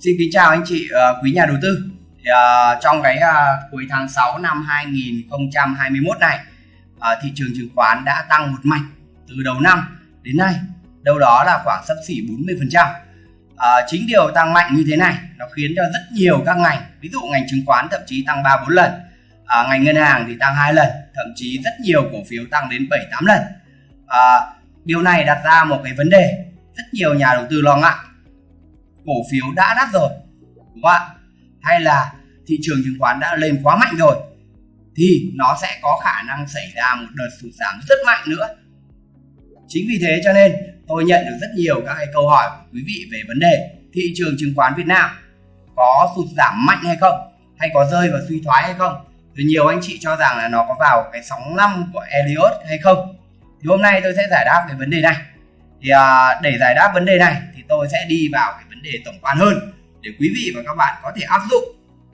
Xin kính chào anh chị uh, quý nhà đầu tư. Thì, uh, trong cái uh, cuối tháng 6 năm 2021 này, uh, thị trường chứng khoán đã tăng một mạch từ đầu năm đến nay, đâu đó là khoảng sấp xỉ 40%. Uh, chính điều tăng mạnh như thế này nó khiến cho rất nhiều các ngành, ví dụ ngành chứng khoán thậm chí tăng 3 4 lần, uh, ngành ngân hàng thì tăng hai lần, thậm chí rất nhiều cổ phiếu tăng đến 7 8 lần. Uh, điều này đặt ra một cái vấn đề rất nhiều nhà đầu tư lo ngại cổ phiếu đã đắt rồi đúng không ạ? Hay là thị trường chứng khoán đã lên quá mạnh rồi thì nó sẽ có khả năng xảy ra một đợt sụt giảm rất mạnh nữa. Chính vì thế cho nên tôi nhận được rất nhiều các cái câu hỏi của quý vị về vấn đề thị trường chứng khoán Việt Nam có sụt giảm mạnh hay không hay có rơi vào suy thoái hay không. Thì nhiều anh chị cho rằng là nó có vào cái sóng năm của Elliot hay không. Thì hôm nay tôi sẽ giải đáp cái vấn đề này. Thì à, để giải đáp vấn đề này thì tôi sẽ đi vào cái vấn đề tổng quan hơn để quý vị và các bạn có thể áp dụng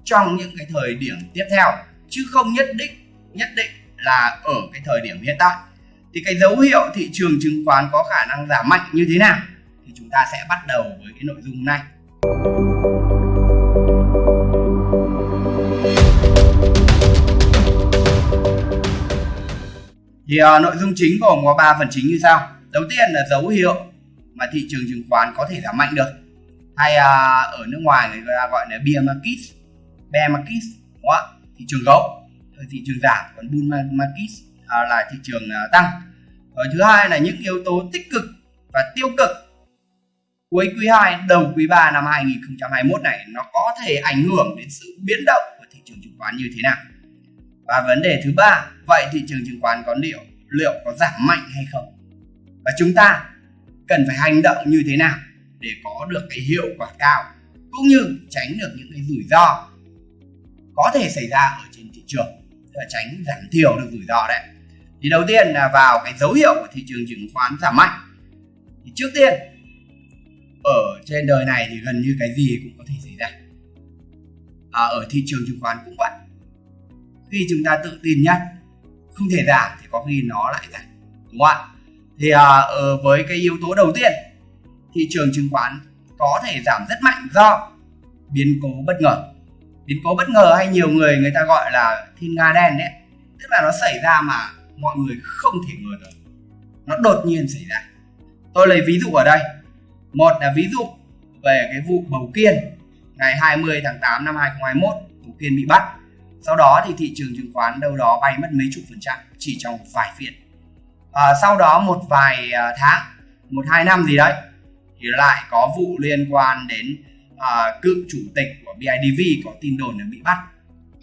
trong những cái thời điểm tiếp theo chứ không nhất định nhất định là ở cái thời điểm hiện tại. Thì cái dấu hiệu thị trường chứng khoán có khả năng giảm mạnh như thế nào thì chúng ta sẽ bắt đầu với cái nội dung này. Thì uh, nội dung chính gồm có 3 phần chính như sau. Đầu tiên là dấu hiệu mà thị trường chứng khoán có thể giảm mạnh được hay à, ở nước ngoài người ta gọi là bear market bear market đúng không? thị trường gấu thị trường giảm còn bull market à, là thị trường à, tăng. Và thứ hai là những yếu tố tích cực và tiêu cực cuối quý 2 đầu quý 3 năm 2021 này nó có thể ảnh hưởng đến sự biến động của thị trường chứng khoán như thế nào? Và vấn đề thứ ba vậy thị trường chứng khoán có liệu liệu có giảm mạnh hay không? Và chúng ta cần phải hành động như thế nào? Để có được cái hiệu quả cao cũng như tránh được những cái rủi ro có thể xảy ra ở trên thị trường là tránh giảm thiểu được rủi ro đấy. Thì đầu tiên là vào cái dấu hiệu của thị trường chứng khoán giảm mạnh. Thì trước tiên ở trên đời này thì gần như cái gì cũng có thể xảy ra. À, ở thị trường chứng khoán cũng vậy. Khi chúng ta tự tin nhất không thể giảm thì có khi nó lại giảm đúng không ạ? Thì à, ờ, với cái yếu tố đầu tiên thị trường chứng khoán có thể giảm rất mạnh do biến cố bất ngờ. Biến cố bất ngờ hay nhiều người người ta gọi là thiên nga đen đấy. Tức là nó xảy ra mà mọi người không thể ngờ được. Nó đột nhiên xảy ra. Tôi lấy ví dụ ở đây. Một là ví dụ về cái vụ bầu kiên ngày 20 tháng 8 năm 2021 bầu kiên bị bắt. Sau đó thì thị trường chứng khoán đâu đó bay mất mấy chục phần trăm chỉ trong vài phiên. À, sau đó một vài à, tháng một hai năm gì đấy thì lại có vụ liên quan đến à, cựu chủ tịch của BIDV có tin đồn là bị bắt.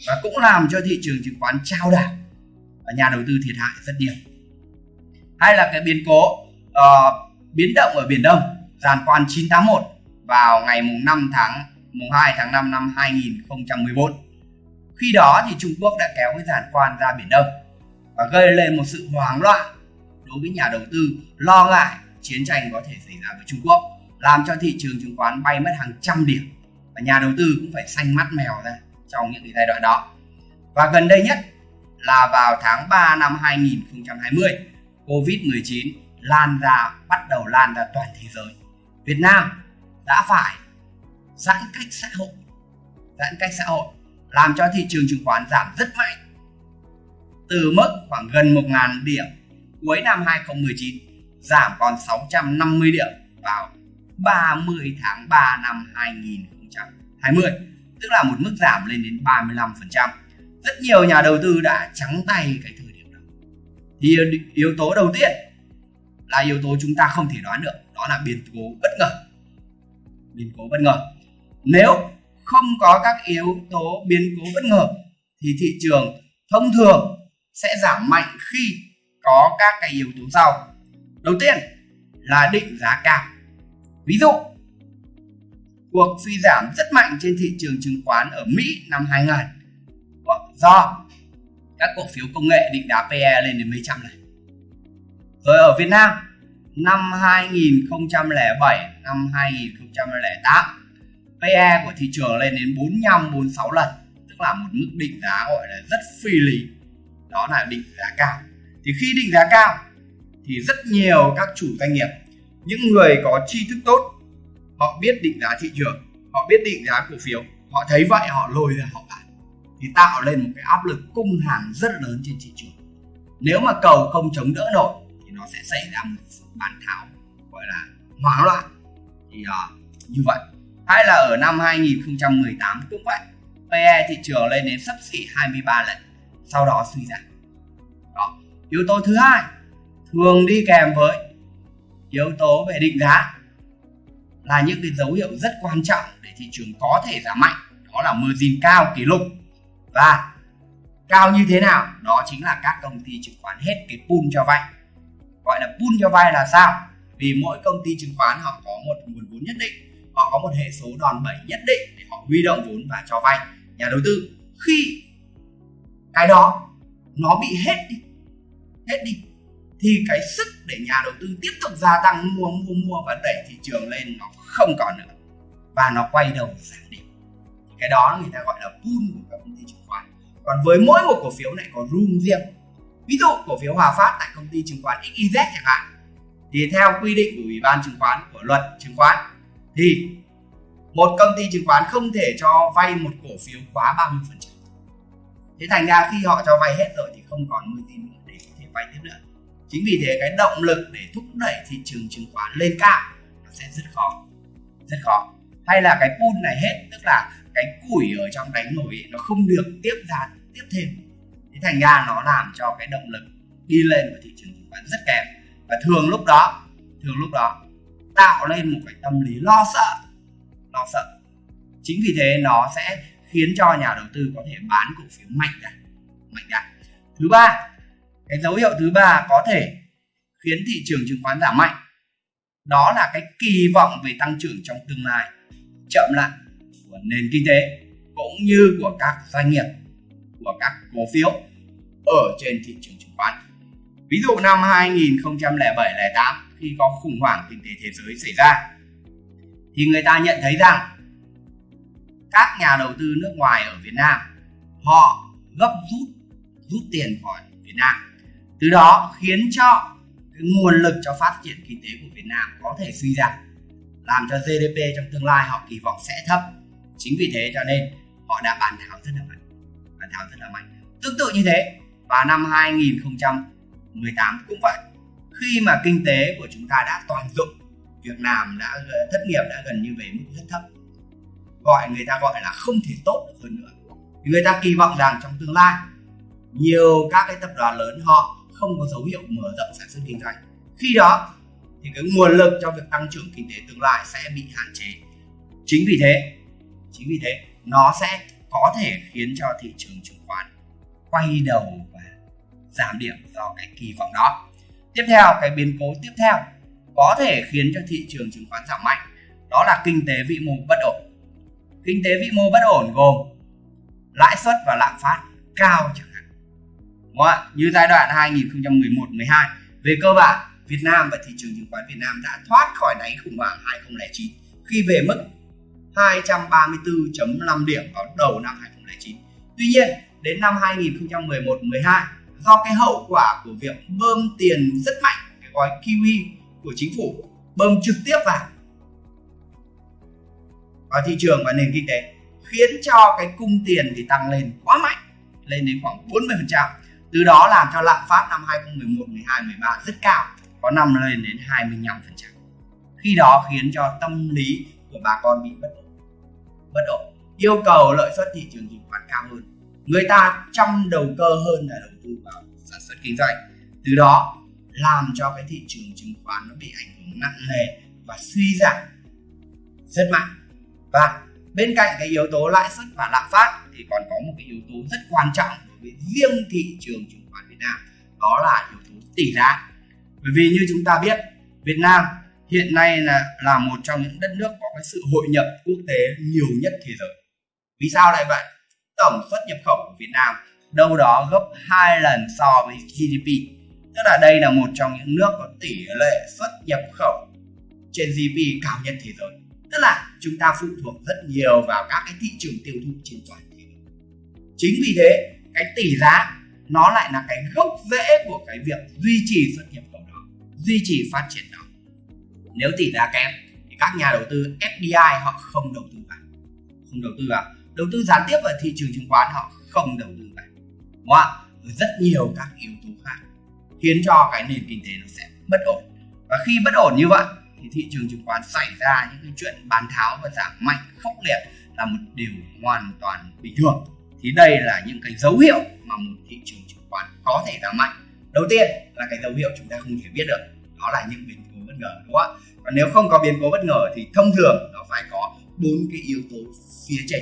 Và cũng làm cho thị trường chứng khoán trao đảo và nhà đầu tư thiệt hại rất nhiều. Hay là cái biến cố uh, biến động ở biển Đông giàn khoan 981 vào ngày mùng 5 tháng mùng 2 tháng 5 năm 2014 khi đó thì Trung Quốc đã kéo cái giàn khoan ra biển Đông và gây lên một sự hoảng loạn đối với nhà đầu tư lo ngại chiến tranh có thể xảy ra với Trung Quốc, làm cho thị trường chứng khoán bay mất hàng trăm điểm và nhà đầu tư cũng phải xanh mắt mèo ra trong những cái giai đoạn đó. Và gần đây nhất là vào tháng 3 năm 2020 Covid-19 lan ra, bắt đầu lan ra toàn thế giới. Việt Nam đã phải giãn cách xã hội, giãn cách xã hội, làm cho thị trường chứng khoán giảm rất mạnh, từ mức khoảng gần 1.000 điểm cuối năm 2019 giảm còn 650 điểm vào 30 tháng 3 năm 2020 tức là một mức giảm lên đến 35% rất nhiều nhà đầu tư đã trắng tay cái thời điểm đó. Thì yếu tố đầu tiên là yếu tố chúng ta không thể đoán được, đó là biến cố bất ngờ. Biến cố bất ngờ. Nếu không có các yếu tố biến cố bất ngờ, thì thị trường thông thường sẽ giảm mạnh khi có các cái yếu tố sau đầu tiên là định giá cao. Ví dụ, cuộc suy giảm rất mạnh trên thị trường chứng khoán ở Mỹ năm 2000 do các cổ phiếu công nghệ định giá PE lên đến mấy trăm này. Rồi ở Việt Nam, năm 2007 năm 2008 PE của thị trường lên đến 45 46 lần. Tức là một mức định giá gọi là rất phi lý. Đó là định giá cao. Thì khi định giá cao thì rất nhiều các chủ doanh nghiệp những người có tri thức tốt họ biết định giá thị trường họ biết định giá cổ phiếu họ thấy vậy họ lôi ra họ bán thì tạo lên một cái áp lực cung hàng rất lớn trên thị trường. Nếu mà cầu không chống đỡ nổi thì nó sẽ xảy ra một sự bán tháo gọi là hoảng loạn. Thì uh, như vậy. Hay là ở năm 2018 cũng vậy. PE thị trường lên đến sấp xỉ 23 lần sau đó suy giảm. Đó yếu tố thứ hai thường đi kèm với yếu tố về định giá là những cái dấu hiệu rất quan trọng để thị trường có thể giảm mạnh. Đó là margin cao kỷ lục. Và cao như thế nào? Đó chính là các công ty chứng khoán hết cái pool cho vay. Gọi là pool cho vay là sao? Vì mỗi công ty chứng khoán họ có một nguồn vốn nhất định, họ có một hệ số đòn bẩy nhất định để họ huy động vốn và cho vay. Nhà đầu tư, khi cái đó nó bị hết đi hết đi thì cái sức để nhà đầu tư tiếp tục gia tăng, mua mua mua và đẩy thị trường lên nó không còn nữa. Và nó quay đầu giảm điểm. Cái đó người ta gọi là pool của các công ty chứng khoán. Còn với mỗi một cổ phiếu này có room riêng. Ví dụ cổ phiếu Hòa Phát tại công ty chứng khoán XYZ chẳng hạn. Thì theo quy định của ủy ban chứng khoán của luật chứng khoán, thì một công ty chứng khoán không thể cho vay một cổ phiếu quá 30 phần trăm. Thế thành ra khi họ cho vay hết rồi thì không còn margin nữa để có thể vay tiếp nữa chính vì thế cái động lực để thúc đẩy thị trường chứng khoán lên cao nó sẽ rất khó rất khó. Hay là cái pool này hết, tức là cái củi ở trong đánh nổi nó không được tiếp ra, tiếp thêm. Thế thành ra nó làm cho cái động lực đi lên của thị trường chứng khoán rất kém. Và thường lúc đó, thường lúc đó tạo lên một cái tâm lý lo sợ lo sợ. Chính vì thế nó sẽ khiến cho nhà đầu tư có thể bán cổ phiếu mạnh ra mạnh ra. Thứ ba cái dấu hiệu thứ ba có thể khiến thị trường chứng khoán giảm mạnh. Đó là cái kỳ vọng về tăng trưởng trong tương lai chậm lại của nền kinh tế cũng như của các doanh nghiệp, của các cổ phiếu ở trên thị trường chứng khoán. Ví dụ năm 2007-08 khi có khủng hoảng kinh tế thế giới xảy ra, thì người ta nhận thấy rằng các nhà đầu tư nước ngoài ở Việt Nam, họ gấp rút rút tiền khỏi Việt Nam từ đó khiến cho cái nguồn lực cho phát triển kinh tế của Việt Nam có thể suy giảm, làm cho GDP trong tương lai họ kỳ vọng sẽ thấp. Chính vì thế cho nên họ đã bán tháo rất là mạnh, bán tháo rất là mạnh. Tương tự như thế, vào năm 2018 cũng vậy. Khi mà kinh tế của chúng ta đã toàn dụng, Việt Nam đã thất nghiệp đã gần như về mức rất thấp. Gọi người ta gọi là không thể tốt được hơn nữa. Người ta kỳ vọng rằng trong tương lai, nhiều các cái tập đoàn lớn họ không có dấu hiệu mở rộng sản xuất kinh doanh. Khi đó, thì cái nguồn lực cho việc tăng trưởng kinh tế tương lai sẽ bị hạn chế. Chính vì thế, chính vì thế, nó sẽ có thể khiến cho thị trường chứng khoán quay đầu và giảm điểm do cái kỳ vọng đó. Tiếp theo, cái biến cố tiếp theo có thể khiến cho thị trường chứng khoán giảm mạnh, đó là kinh tế vĩ mô bất ổn. Kinh tế vĩ mô bất ổn gồm lãi suất và lạm phát cao chẳng Đúng không? ạ như giai đoạn 2011-12 về cơ bản Việt Nam và thị trường chứng khoán Việt Nam đã thoát khỏi đáy khủng hoảng 2009 khi về mức 234.5 điểm vào đầu năm 2009. Tuy nhiên, đến năm 2011-12, do cái hậu quả của việc bơm tiền rất mạnh, cái gói QE của chính phủ bơm trực tiếp vào vào thị trường và nền kinh tế khiến cho cái cung tiền thì tăng lên quá mạnh lên đến khoảng 40% từ đó làm cho lạm phát năm 2011, 12, 13 rất cao có năm lên đến 25% khi đó khiến cho tâm lý của bà con bị bất ổn. Bất ổn yêu cầu lợi suất thị trường chứng khoán cao hơn. Người ta chăm đầu cơ hơn là đầu tư vào sản xuất kinh doanh. Từ đó làm cho cái thị trường chứng khoán nó bị ảnh hưởng nặng nề và suy giảm rất mạnh. Và bên cạnh cái yếu tố lãi suất và lạm phát thì còn có một cái yếu tố rất quan trọng với riêng thị trường chứng khoán Việt Nam. Đó là yếu tố tỷ giá. Bởi vì như chúng ta biết, Việt Nam hiện nay là là một trong những đất nước có cái sự hội nhập quốc tế nhiều nhất thế giới. Vì sao lại vậy? Tổng xuất nhập khẩu của Việt Nam đâu đó gấp hai lần so với GDP tức là đây là một trong những nước có tỷ lệ xuất nhập khẩu trên GDP cao nhất thế giới. Tức là chúng ta phụ thuộc rất nhiều vào các cái thị trường tiêu thụ trên toàn thế giới. Chính vì thế cái tỷ giá, nó lại là cái gốc rễ của cái việc duy trì xuất nhập khẩu đó duy trì phát triển đó nếu tỷ giá kém thì các nhà đầu tư FDI họ không đầu tư vào. Không đầu tư vào. Đầu tư gián tiếp vào thị trường chứng khoán họ không đầu tư vào. Đúng không rất nhiều các yếu tố khác khiến cho cái nền kinh tế nó sẽ bất ổn. Và khi bất ổn như vậy thì thị trường chứng khoán xảy ra những cái chuyện bán tháo và giảm mạnh, khốc liệt là một điều hoàn toàn bình thường thì đây là những cái dấu hiệu mà một thị trường chứng khoán có thể giảm mạnh. Đầu tiên là cái dấu hiệu chúng ta không thể biết được, đó là những biến cố bất ngờ, đúng không ạ? Còn nếu không có biến cố bất ngờ thì thông thường nó phải có bốn cái yếu tố phía trên,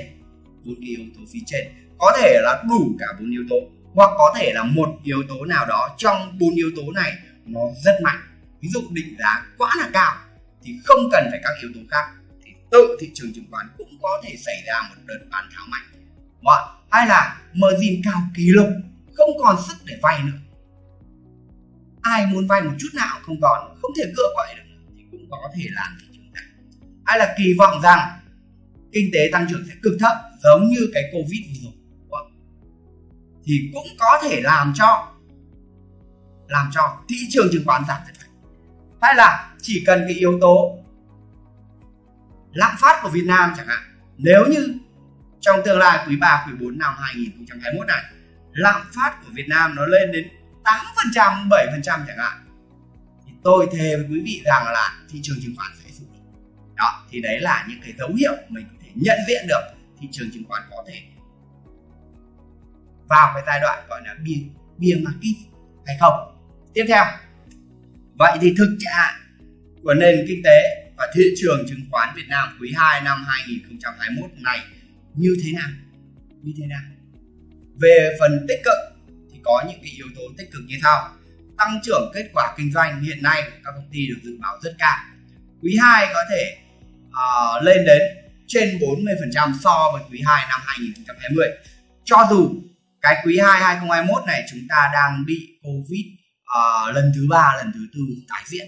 bốn cái yếu tố phía trên. Có thể là đủ cả bốn yếu tố, hoặc có thể là một yếu tố nào đó trong bốn yếu tố này nó rất mạnh. Ví dụ định giá quá là cao thì không cần phải các yếu tố khác, thì tự thị trường chứng khoán cũng có thể xảy ra một đợt bán tháo mạnh, Đúng hay là margin cao kỷ lục, không còn sức để vay nữa. Ai muốn vay một chút nào không còn, không thể cựa quậy được, thì cũng có thể làm thị trường giảm. hay là kỳ vọng rằng kinh tế tăng trưởng sẽ cực thấp, giống như cái covid vừa rồi. Vâng. Thì cũng có thể làm cho làm cho thị trường chứng khoán giảm rất mạnh hay là chỉ cần cái yếu tố lạm phát của Việt Nam chẳng hạn, nếu như trong tương lai quý 3 quý 4 năm 2021 này lạm phát của Việt Nam nó lên đến 8% 7% chẳng hạn. Thì tôi thề với quý vị rằng là thị trường chứng khoán sẽ sụp đó thì đấy là những cái dấu hiệu mình có thể nhận diện được thị trường chứng khoán có thể vào cái giai đoạn gọi là bear, bear market hay không. Tiếp theo vậy thì thực trạng của nền kinh tế và thị trường chứng khoán Việt Nam quý 2 năm 2021 này như thế nào? Như thế nào? Về phần tích cực thì có những cái yếu tố tích cực như sau. Tăng trưởng kết quả kinh doanh hiện nay của các công ty được dự báo rất cao. Quý 2 có thể uh, lên đến trên 40% so với quý 2 năm 2020 cho dù cái quý 2 2021 này chúng ta đang bị Covid uh, lần thứ ba lần thứ tư tái diễn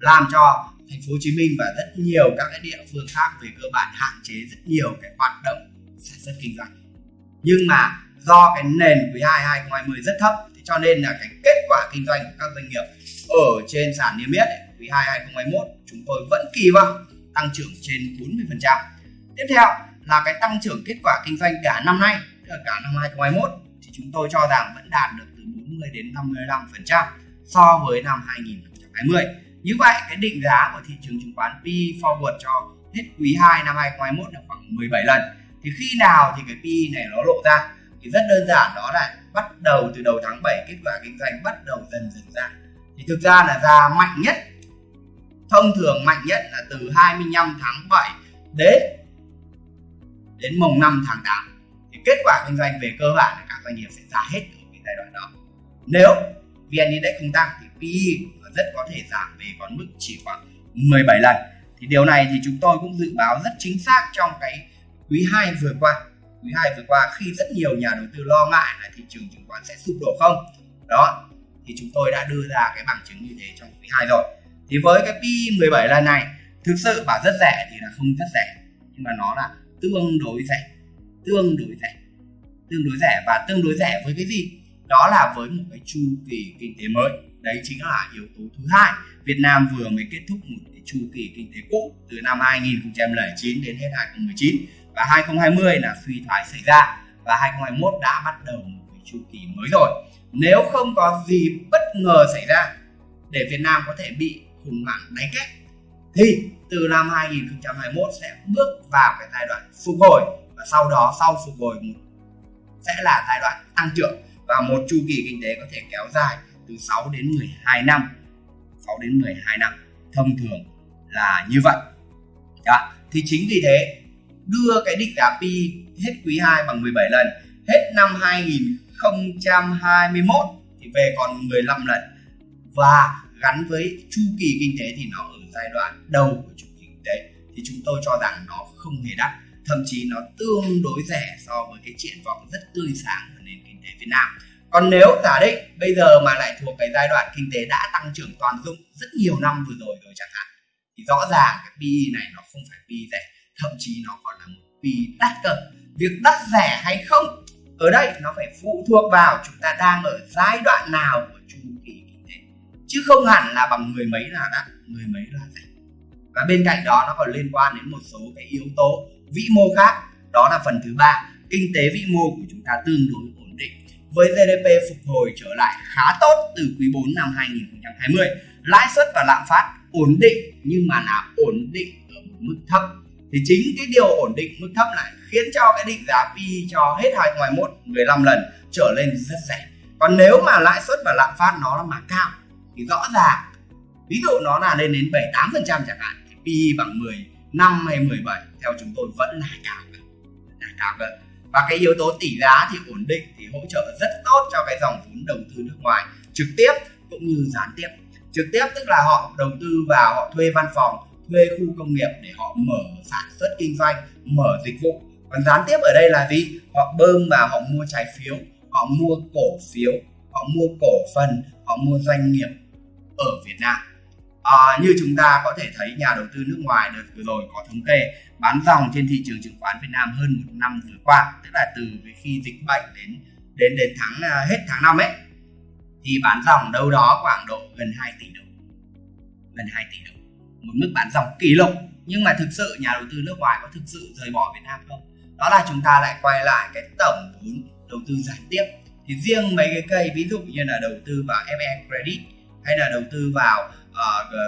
làm cho thành phố Hồ Chí Minh và rất nhiều các cái địa phương khác về cơ bản hạn chế rất nhiều cái hoạt động sản xuất kinh doanh nhưng mà do cái nền quý 2 2020 rất thấp thì cho nên là cái kết quả kinh doanh của các doanh nghiệp ở trên sàn niêm yết quý 2 2021 chúng tôi vẫn kỳ vọng tăng trưởng trên 40%. Tiếp theo là cái tăng trưởng kết quả kinh doanh cả năm nay, tức là cả năm 2021 thì chúng tôi cho rằng vẫn đạt được từ 40 đến 55% so với năm 2020. Như vậy cái định giá của thị trường chứng khoán P forward cho hết quý 2 năm 2021 là khoảng 17 lần. Thì khi nào thì cái PE này nó lộ ra? Thì rất đơn giản, đó là bắt đầu từ đầu tháng 7 kết quả kinh doanh bắt đầu dần dần ra. Thì thực ra là ra mạnh nhất, thông thường mạnh nhất là từ 25 tháng 7 đến đến mùng 5 tháng 8 thì kết quả kinh doanh về cơ bản là các doanh nghiệp sẽ ra hết ở cái giai đoạn đó nếu VN Index không tăng thì PE rất có thể giảm về còn mức chỉ khoảng 17 lần thì điều này thì chúng tôi cũng dự báo rất chính xác trong cái quý 2 vừa qua, quý 2 vừa qua khi rất nhiều nhà đầu tư lo ngại là thị trường chứng khoán sẽ sụp đổ không? Đó, thì chúng tôi đã đưa ra cái bằng chứng như thế trong quý 2 rồi. Thì với cái pi 17 lần này, thực sự bảo rất rẻ thì là không rất rẻ, nhưng mà nó là tương đối rẻ, tương đối rẻ, tương đối rẻ. Và tương đối rẻ với cái gì? Đó là với một cái chu kỳ kinh tế mới. Đấy chính là yếu tố thứ hai. Việt Nam vừa mới kết thúc một cái chu kỳ kinh tế cũ từ năm 2009 đến hết 2019 và 2020 là suy thoái xảy ra. Và 2021 đã bắt đầu một cái chu kỳ mới rồi. Nếu không có gì bất ngờ xảy ra để Việt Nam có thể bị khủng hoảng đáy kết thì từ năm 2021 sẽ bước vào cái giai đoạn phục hồi. Và sau đó, sau phục hồi sẽ là giai đoạn tăng trưởng. Và một chu kỳ kinh tế có thể kéo dài từ 6 đến 12 năm. 6 đến 12 năm, thông thường là như vậy. Đó. thì chính vì thế đưa cái định giá pi hết quý 2 bằng 17 lần. Hết năm 2021 thì về còn 15 lần. Và gắn với chu kỳ kinh tế thì nó ở giai đoạn đầu của chu kỳ kinh tế. Thì chúng tôi cho rằng nó không hề đắt, thậm chí nó tương đối rẻ so với cái triển vọng rất tươi sáng của nền kinh tế Việt Nam. Còn nếu giả định bây giờ mà lại thuộc cái giai đoạn kinh tế đã tăng trưởng toàn dụng rất nhiều năm vừa rồi rồi chẳng hạn, thì rõ ràng cái PE này nó không phải PE rẻ thậm chí nó còn là một vì đắt cơ. Việc đắt rẻ hay không, ở đây nó phải phụ thuộc vào chúng ta đang ở giai đoạn nào của chu kỳ kinh tế. Chứ không hẳn là bằng người mấy là đắt người mấy là rẻ. Và bên cạnh đó, nó còn liên quan đến một số cái yếu tố vĩ mô khác. Đó là phần thứ ba, kinh tế vĩ mô của chúng ta tương đối ổn định. Với GDP phục hồi trở lại khá tốt từ quý 4 năm 2020 lãi suất và lạm phát ổn định, nhưng mà là ổn định ở một mức thấp thì chính cái điều ổn định mức thấp lại khiến cho cái định giá PE cho hết 2021 15 lần trở lên rất rẻ. Còn nếu mà lãi suất và lạm phát nó là mà cao, thì rõ ràng, ví dụ nó là lên đến 7 8 phần trăm chẳng hạn, thì PE bằng 10 năm hay 17 theo chúng tôi vẫn là cao là cao cơ. Và cái yếu tố tỷ giá thì ổn định, thì hỗ trợ rất tốt cho cái dòng vốn đầu tư nước ngoài trực tiếp cũng như gián tiếp. Trực tiếp tức là họ đầu tư vào, họ thuê văn phòng thuê khu công nghiệp để họ mở sản xuất kinh doanh mở dịch vụ. Còn gián tiếp ở đây là gì? Họ bơm vào họ mua trái phiếu họ mua cổ phiếu họ mua cổ phần họ mua doanh nghiệp ở Việt Nam. À, như chúng ta có thể thấy nhà đầu tư nước ngoài đợt vừa rồi có thống kê bán dòng trên thị trường chứng khoán Việt Nam hơn một năm vừa qua tức là từ khi dịch bệnh đến đến đến tháng à, hết tháng năm ấy thì bán dòng đâu đó khoảng độ gần 2 tỷ đồng. Gần 2 tỷ đồng một mức bán dòng kỷ lục. Nhưng mà thực sự nhà đầu tư nước ngoài có thực sự rời bỏ Việt Nam không? Đó là chúng ta lại quay lại cái tổng vốn đầu tư gián tiếp. Thì riêng mấy cái cây ví dụ như là đầu tư vào FE Credit hay là đầu tư vào uh, the,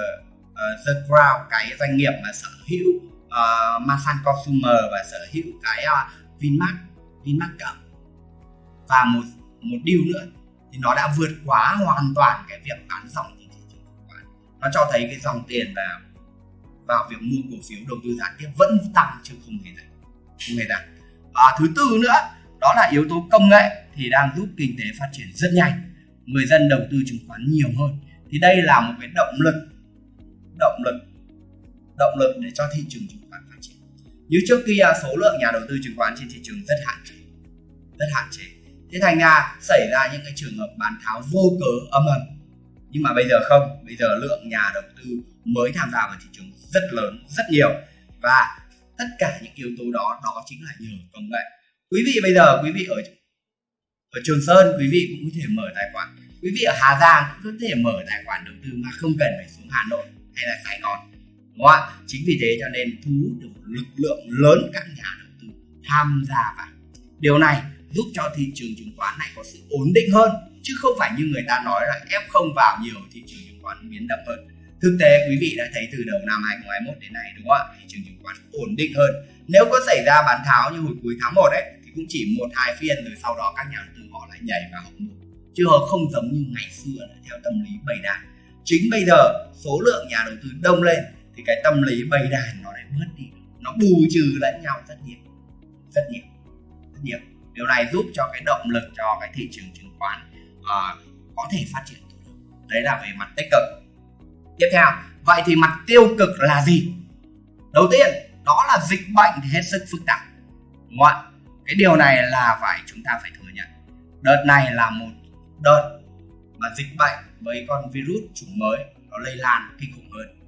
uh, the Crown cái doanh nghiệp mà sở hữu uh, Masan Consumer và sở hữu cái uh, Vinmart Vinmart Cộng và một một điều nữa thì nó đã vượt quá hoàn toàn cái việc bán dòng nó cho thấy cái dòng tiền vào vào việc mua cổ phiếu đầu tư gián tiếp vẫn tăng chứ không hề giảm không hề giảm và thứ tư nữa, đó là yếu tố công nghệ thì đang giúp kinh tế phát triển rất nhanh, người dân đầu tư chứng khoán nhiều hơn. Thì đây là một cái động lực động lực động lực để cho thị trường chứng khoán phát triển. Như trước kia, số lượng nhà đầu tư chứng khoán trên thị trường rất hạn chế, rất hạn chế. Thế thành ra xảy ra những cái trường hợp bán tháo vô cớ âm ầm nhưng mà bây giờ không, bây giờ lượng nhà đầu tư mới tham gia vào thị trường rất lớn, rất nhiều. Và tất cả những yếu tố đó đó chính là nhờ công nghệ. Quý vị bây giờ, quý vị ở ở Trường Sơn, quý vị cũng có thể mở tài khoản. Quý vị ở Hà Giang cũng có thể mở tài khoản đầu tư mà không cần phải xuống Hà Nội hay là Sài Gòn, đúng không ạ? Chính vì thế cho nên thu hút được một lực lượng lớn các nhà đầu tư tham gia vào. Điều này giúp cho thị trường chứng khoán này có sự ổn định hơn chứ không phải như người ta nói là ép không vào nhiều thị trường chứng khoán biến động hơn. Thực tế, quý vị đã thấy từ đầu năm 2021 đến nay, đúng không ạ? Thị trường chứng khoán ổn định hơn. Nếu có xảy ra bán tháo như hồi cuối tháng 1 ấy, thì cũng chỉ một hai phiên, rồi sau đó các nhà đầu tư họ lại nhảy vào họ mua chứ họ không giống như ngày xưa là theo tâm lý bầy đàn. Chính bây giờ, số lượng nhà đầu tư đông lên, thì cái tâm lý bầy đàn nó lại bớt đi. Nó bù trừ lẫn nhau rất nhiều. Rất nhiều. Rất nhiều. Điều này giúp cho cái động lực cho cái thị trường chứng khoán à, có thể phát triển tốt hơn. Đấy là về mặt tích cực. Tiếp theo vậy thì mặt tiêu cực là gì? Đầu tiên đó là dịch bệnh thì hết sức phức tạp đúng không ạ? Cái điều này là phải chúng ta phải thừa nhận. Đợt này là một đợt mà dịch bệnh với con virus chủng mới nó lây lan kinh khủng hơn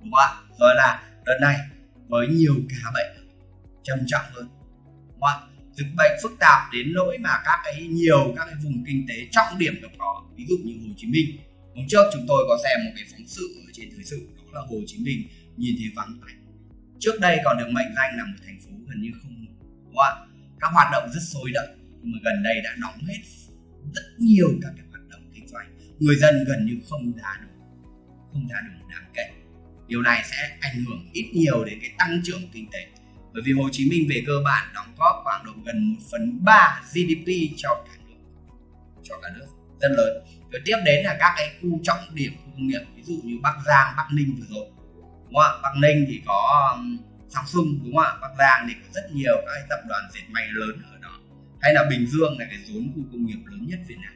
đúng không ạ? Rồi là đợt này với nhiều ca bệnh trầm trọng hơn đúng không ạ? Dịch bệnh phức tạp đến nỗi mà các cái nhiều các cái vùng kinh tế trọng điểm gặp khó ví dụ như Hồ Chí Minh. Hôm trước chúng tôi có xem một cái phóng sự ở trên thời sự, đó là Hồ Chí Minh nhìn thấy vắng tanh. Trước đây còn được mệnh danh là một thành phố gần như không đúng không các hoạt động rất sôi động nhưng mà gần đây đã đóng hết rất nhiều các cái hoạt động kinh doanh. Người dân gần như không ra được không ra được đáng kể. Điều này sẽ ảnh hưởng ít nhiều đến cái tăng trưởng kinh tế bởi vì Hồ Chí Minh về cơ bản đóng góp khoảng độ gần 1 phần 3 GDP cho cả nước, cho cả nước, rất lớn. Rồi tiếp đến là các cái khu trọng điểm khu công nghiệp, ví dụ như Bắc Giang, Bắc Ninh vừa rồi, đúng không ạ? Bắc Ninh thì có Samsung, đúng không ạ? Bắc Giang thì có rất nhiều các tập đoàn dệt may lớn ở đó. Hay là Bình Dương là cái rốn khu công nghiệp lớn nhất Việt Nam.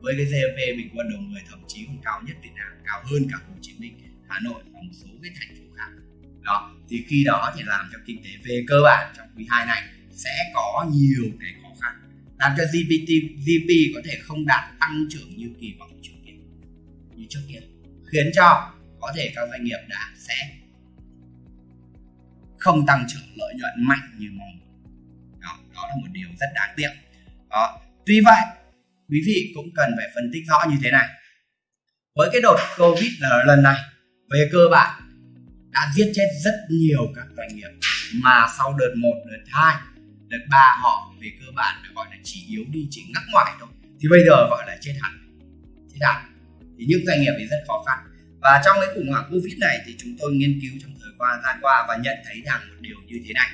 Với cái GDP bình quân đầu người thậm chí còn cao nhất Việt Nam, cao hơn cả Hồ Chí Minh. Hà Nội và một số cái thành phố khác đó thì khi đó thì làm cho kinh tế về cơ bản trong quý 2 này sẽ có nhiều cái khó khăn. Làm cho GPT GDP có thể không đạt tăng trưởng như kỳ vọng trước kia như trước kia khiến cho có thể các doanh nghiệp đã sẽ không tăng trưởng lợi nhuận mạnh như mong đó, đó là một điều rất đáng tiếc. Đó. tuy vậy quý vị cũng cần phải phân tích rõ như thế này. Với cái đợt covid lần này về cơ bản đã giết chết rất nhiều các doanh nghiệp. Mà sau đợt 1, đợt 2, đợt 3 họ về cơ bản là gọi là chỉ yếu đi chỉ ngắc ngoại thôi. Thì bây giờ gọi là chết hẳn. Chết hẳn. Thì những doanh nghiệp thì rất khó khăn. Và trong cái khủng hoảng covid này thì chúng tôi nghiên cứu trong thời qua gian qua và nhận thấy rằng một điều như thế này.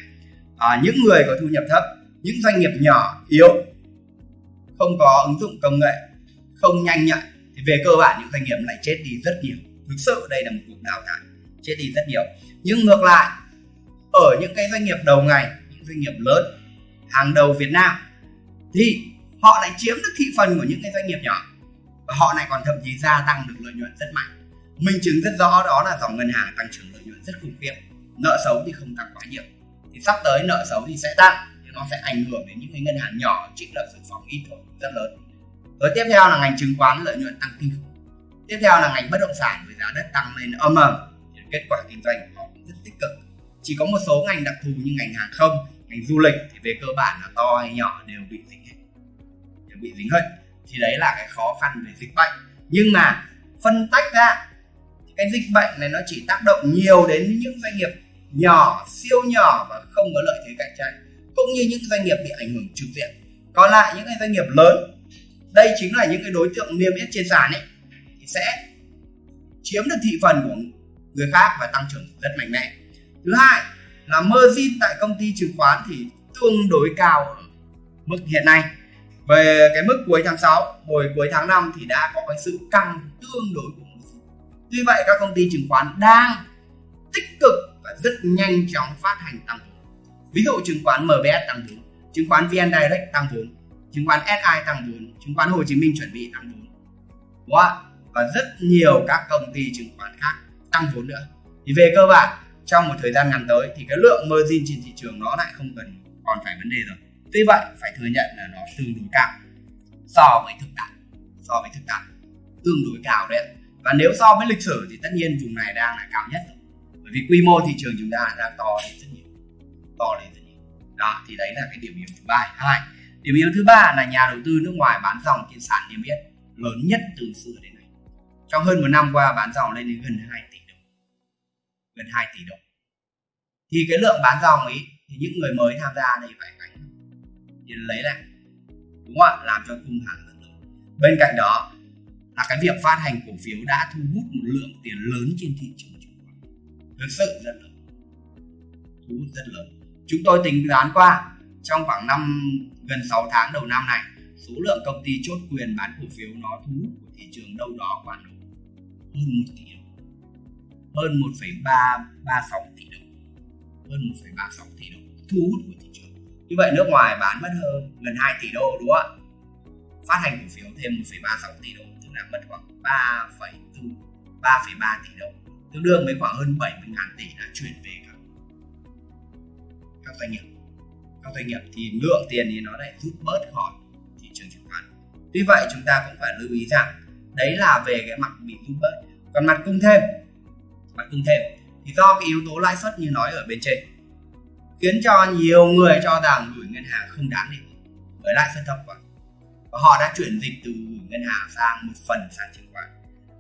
À, những người có thu nhập thấp những doanh nghiệp nhỏ yếu không có ứng dụng công nghệ không nhanh nhạy thì về cơ bản những doanh nghiệp lại chết đi rất nhiều. Thực sự đây là một cuộc đào thải chết đi rất nhiều. Nhưng ngược lại, ở những cái doanh nghiệp đầu ngành, những doanh nghiệp lớn, hàng đầu Việt Nam, thì họ lại chiếm được thị phần của những cái doanh nghiệp nhỏ. Và họ lại còn thậm chí gia tăng được lợi nhuận rất mạnh. Minh chứng rất rõ đó là dòng ngân hàng tăng trưởng lợi nhuận rất khủng khiếp. Nợ xấu thì không tăng quá nhiều. Thì sắp tới nợ xấu thì sẽ tăng, thì nó sẽ ảnh hưởng đến những cái ngân hàng nhỏ trích lập dự phòng ít thôi, rất lớn. Rồi tiếp theo là ngành chứng khoán lợi nhuận tăng kinh khủng. Tiếp theo là ngành bất động sản với giá đất tăng lên âm ầm kết quả kinh doanh họ cũng rất tích cực. Chỉ có một số ngành đặc thù như ngành hàng không, ngành du lịch thì về cơ bản là to hay nhỏ đều bị dính hết. Đều bị dính hết. Thì đấy là cái khó khăn về dịch bệnh. Nhưng mà phân tách ra, cái dịch bệnh này nó chỉ tác động nhiều đến những doanh nghiệp nhỏ, siêu nhỏ và không có lợi thế cạnh tranh, cũng như những doanh nghiệp bị ảnh hưởng trực diện. Còn lại những cái doanh nghiệp lớn, đây chính là những cái đối tượng niêm yết trên sàn ấy, thì sẽ chiếm được thị phần của người khác và tăng trưởng rất mạnh mẽ thứ hai là margin tại công ty chứng khoán thì tương đối cao ở mức hiện nay về cái mức cuối tháng 6 hồi cuối tháng 5 thì đã có cái sự căng tương đối của Tuy vậy các công ty chứng khoán đang tích cực và rất nhanh chóng phát hành tăng vốn. Ví dụ chứng khoán MBS tăng vốn, chứng khoán VN Direct tăng vốn, chứng khoán SI tăng vốn, chứng khoán Hồ Chí Minh chuẩn bị tăng vốn. Đúng không? Và rất nhiều các công ty chứng khoán khác tăng vốn nữa. Thì về cơ bản trong một thời gian ngắn tới thì cái lượng margin trên thị trường nó lại không cần còn phải vấn đề rồi. Tuy vậy phải thừa nhận là nó tương đối cao. So với thực tại, so với thực tại tương đối cao đấy và nếu so với lịch sử thì tất nhiên vùng này đang là cao nhất rồi. Bởi vì quy mô thị trường chúng ta đang to lên rất nhiều to lên rất nhiều. Đó thì đấy là cái điểm yếu thứ ba. Hai điểm yếu thứ ba là nhà đầu tư nước ngoài bán dòng trên sàn niêm yết lớn nhất từ xưa đến nay. Trong hơn một năm qua bán dòng lên đến gần 2 tỷ gần 2 tỷ đồng. Thì cái lượng bán dòng ấy, thì những người mới tham gia đây phải gánh. Thì lấy lại, đúng không ạ? Làm cho cung hàng rất lớn. Bên cạnh đó là cái việc phát hành cổ phiếu đã thu hút một lượng tiền lớn trên thị trường chứng khoán. Thực sự rất lớn. Thu hút rất lớn. Chúng tôi tính toán qua, trong khoảng năm, gần 6 tháng đầu năm này, số lượng công ty chốt quyền bán cổ phiếu nó thu hút của thị trường đâu đó khoảng hơn một tỷ đồng hơn 1,336 tỷ đồng. Hơn 1,36 tỷ đồng thu hút của thị trường. Như vậy nước ngoài bán mất hơn gần 2 tỷ đô đúng không ạ? Phát hành cổ phiếu thêm 1,36 tỷ đô là mất khoảng 3,4 3,3 tỷ đồng. Tương đương với khoảng hơn 70 ngàn tỷ đã chuyển về các, các doanh nghiệp. Các doanh nghiệp thì lượng tiền thì nó lại rút bớt khỏi thị trường chứng khoán. Tuy vậy chúng ta cũng phải lưu ý rằng đấy là về cái mặt bị rút bớt. Còn mặt cung thêm mặt cung thêm. Thì do cái yếu tố lãi suất như nói ở bên trên, khiến cho nhiều người cho rằng gửi ngân hàng không đáng để bởi lãi suất thấp quá. Và họ đã chuyển dịch từ gửi ngân hàng sang một phần sang chứng khoán.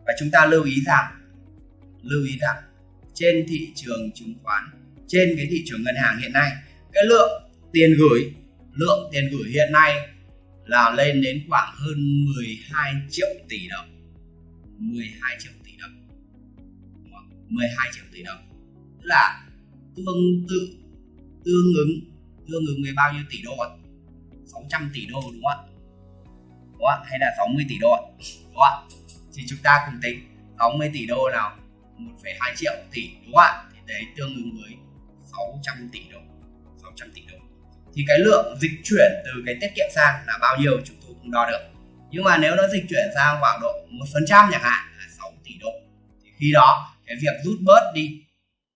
Và chúng ta lưu ý rằng, lưu ý rằng trên thị trường chứng khoán, trên cái thị trường ngân hàng hiện nay, cái lượng tiền gửi, lượng tiền gửi hiện nay là lên đến khoảng hơn 12 triệu tỷ đồng. 12 triệu. 12 triệu tỷ đồng. Tức là tương tự tương ứng tương ứng với bao nhiêu tỷ đô ạ? 600 tỷ đô đúng không ạ? Đúng không? hay là 60 tỷ đô đúng không? ạ? Thì chúng ta cùng tính 60 tỷ đô nào 1,2 triệu tỷ đúng không ạ? Thì đấy tương ứng với 600 tỷ đô 600 tỷ đô. Thì cái lượng dịch chuyển từ cái tiết kiệm sang là bao nhiêu chúng tôi cũng đo được. Nhưng mà nếu nó dịch chuyển sang khoảng độ một phần trăm chẳng hạn là 6 tỷ đô. Thì khi đó cái việc rút bớt đi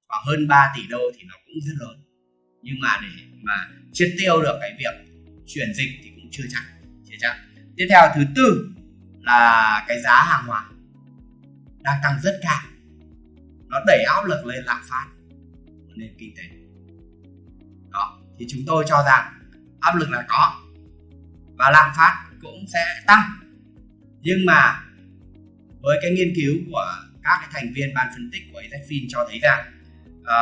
khoảng hơn 3 tỷ đô thì nó cũng rất lớn. Nhưng mà để mà triệt tiêu được cái việc chuyển dịch thì cũng chưa chắc chưa chắc. Tiếp theo, thứ tư là cái giá hàng hóa đang tăng rất cao. Nó đẩy áp lực lên lạm phát của nền kinh tế. Đó, thì chúng tôi cho rằng áp lực là có và lạm phát cũng sẽ tăng. Nhưng mà với cái nghiên cứu của các cái thành viên ban phân tích của AZFIN cho thấy rằng à,